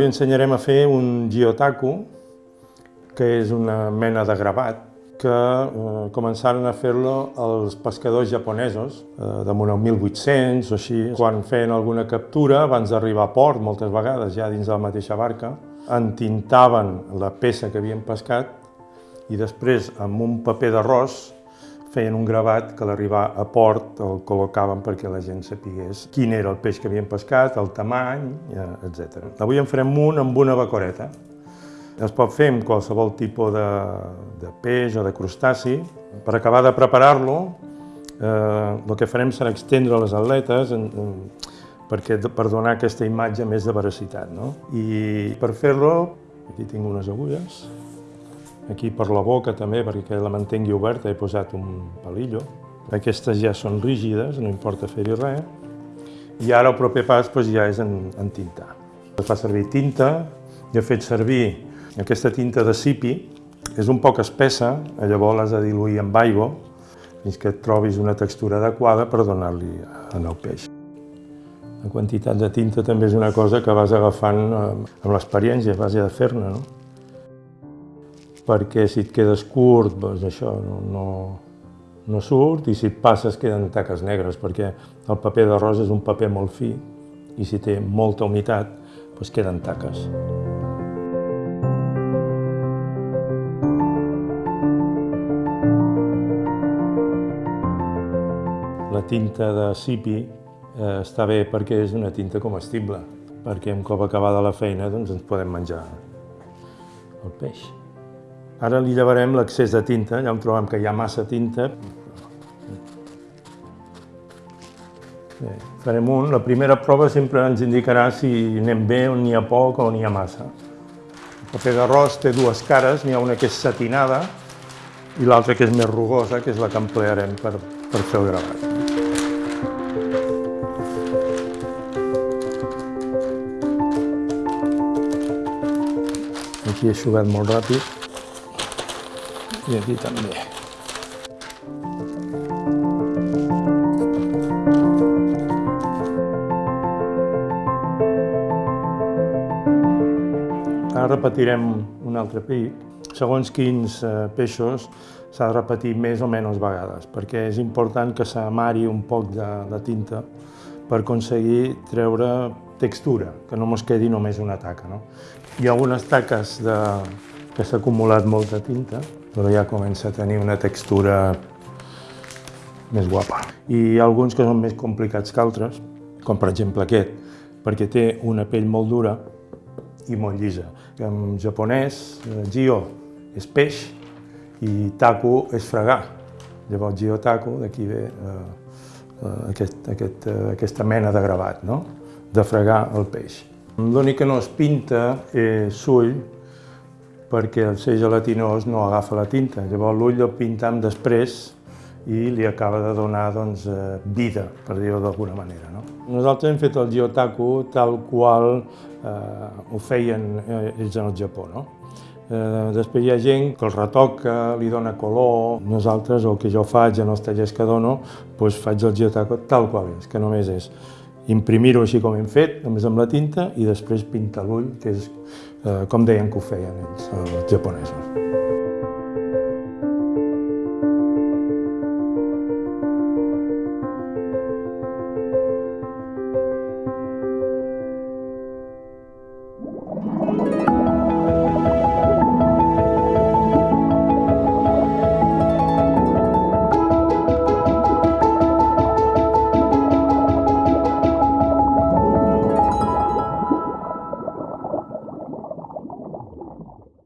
li ensenyarem a fer un giotaku, que és una mena de gravat, que eh, començaren a fer-lo els pescadors japonesos, eh, damunt el 1800 o així, quan feien alguna captura, abans d'arribar a port, moltes vegades, ja dins de la mateixa barca, entintaven la peça que havien pescat i després, amb un paper d'arròs, feien un gravat que a l'arribar a port el col·locaven perquè la gent sapigués quin era el peix que havien pescat, el tamany, etc. Avui en farem un amb una bacoreta. Es pot fer amb qualsevol tipus de, de peix o de crustaci. Per acabar de preparar-lo, eh, el que farem serà extendre les atletes en, en, perquè, per donar aquesta imatge més de veracitat. No? I per fer-lo, aquí tinc unes agulles, aquí per la boca també, perquè la mantengui oberta, he posat un palillo. Aquestes ja són rígides, no importa fer-hi res. I ara el proper pas doncs, ja és en, en tintar. Es fa servir tinta, i he fet servir aquesta tinta de cipi és un poc espessa, llavors l'has de diluir amb aigua fins que et trobis una textura adequada per donar-li en el peix. La quantitat de tinta també és una cosa que vas agafant eh, amb l'experiència, a base de fer-ne, no? Perquè si et quedes curt, doncs això no, no, no surt, i si et passes queden taques negres, perquè el paper d'arròs és un paper molt fi, i si té molta humitat, doncs queden taques. La tinta de cipi eh, està bé perquè és una tinta comestible, perquè un cop acabada la feina doncs ens podem menjar el peix. Ara li llevarem l'excés de tinta, ja em trobem que hi ha massa tinta. Bé, farem un. La primera prova sempre ens indicarà si anem bé, on n'hi ha poc o n'hi ha massa. El paper d'arròs té dues cares, n'hi ha una que és satinada i l'altra que és més rugosa, que és la que emplearem per, per fer el gravat. Aquí he eixugat molt ràpid. I aquí també. Ara repetirem un altre pic. Segons quins eh, peixos s'ha de repetir més o menys vegades, perquè és important que s'amari un poc de, de tinta per aconseguir treure textura, que no mos quedi només una taca. No? Hi ha algunes taques de, que s'ha acumulat molta tinta, però ja comença a tenir una textura més guapa. I hi ha alguns que són més complicats que altres, com per exemple aquest, perquè té una pell molt dura i molt llisa. En japonès, jio és peix i taku és fregar. Llavors, jio taku, d'aquí ve eh, eh, aquest, aquest, eh, aquesta mena de gravat, no? de fregar el peix. L'únic que no es pinta és l'ull, perquè el ser gelatinós no agafa la tinta. Llavors l'ull el pintam després i li acaba de donar doncs, eh, vida, per dir-ho d'alguna manera. No? Nosaltres hem fet el giotaku tal qual eh, ho feien eh, ells en el Japó. No? Eh, després hi ha gent que el retoca, li dona color. Nosaltres, el que jo faig en els tallers que dono, doncs faig el giotaku tal qual és, que només és imprimir-ho així com hem fet, només amb la tinta, i després pintar l'ull, que és com deien que ho feien ells, els japonesos.